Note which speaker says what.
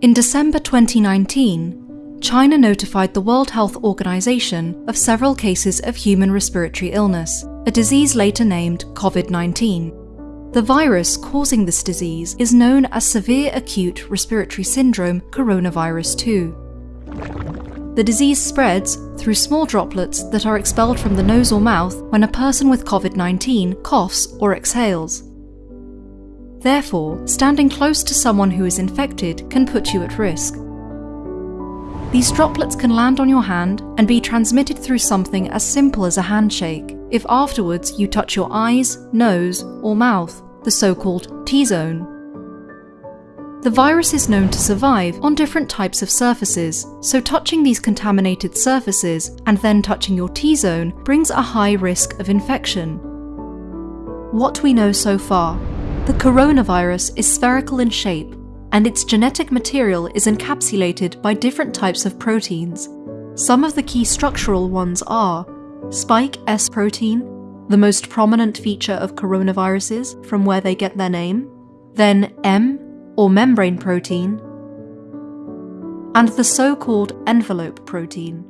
Speaker 1: In December 2019, China notified the World Health Organization of several cases of human respiratory illness, a disease later named COVID 19. The virus causing this disease is known as Severe Acute Respiratory Syndrome Coronavirus 2. The disease spreads through small droplets that are expelled from the nose or mouth when a person with COVID 19 coughs or exhales. Therefore, standing close to someone who is infected can put you at risk. These droplets can land on your hand and be transmitted through something as simple as a handshake if afterwards you touch your eyes, nose, or mouth, the so called T zone. The virus is known to survive on different types of surfaces, so touching these contaminated surfaces and then touching your T zone brings a high risk of infection. What we know so far the coronavirus is spherical in shape, and its genetic material is encapsulated by different types of proteins. Some of the key structural ones are spike S protein, the most prominent feature of coronaviruses from where they get their name, then M, or membrane protein, and the so called envelope protein.